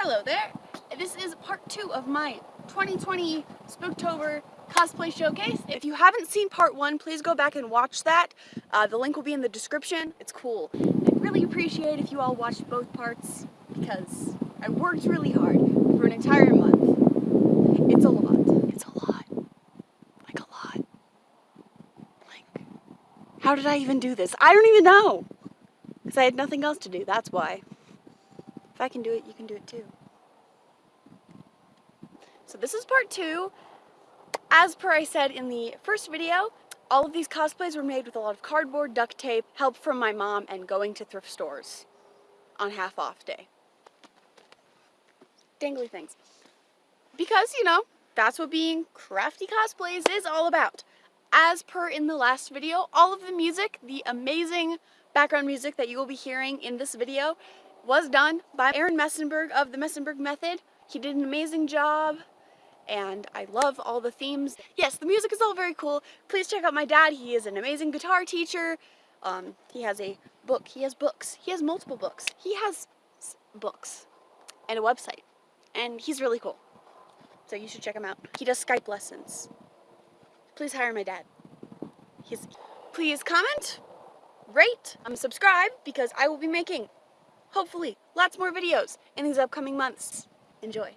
Hello there. This is part two of my 2020 Spooktober cosplay showcase. If you haven't seen part one, please go back and watch that. Uh, the link will be in the description. It's cool. I'd really appreciate if you all watched both parts because I worked really hard for an entire month. It's a lot. It's a lot. Like a lot. Like, how did I even do this? I don't even know. Because I had nothing else to do, that's why. If I can do it, you can do it too. So this is part two. As per I said in the first video, all of these cosplays were made with a lot of cardboard, duct tape, help from my mom, and going to thrift stores on half off day. Dangly things. Because, you know, that's what being crafty cosplays is all about. As per in the last video, all of the music, the amazing background music that you will be hearing in this video was done by Aaron Messenberg of the Messenberg Method. He did an amazing job and I love all the themes. Yes, the music is all very cool. Please check out my dad. He is an amazing guitar teacher. Um, he has a book. He has books. He has multiple books. He has books and a website. And he's really cool. So you should check him out. He does Skype lessons. Please hire my dad. He's, please comment, rate, um, subscribe because I will be making hopefully, lots more videos in these upcoming months. Enjoy.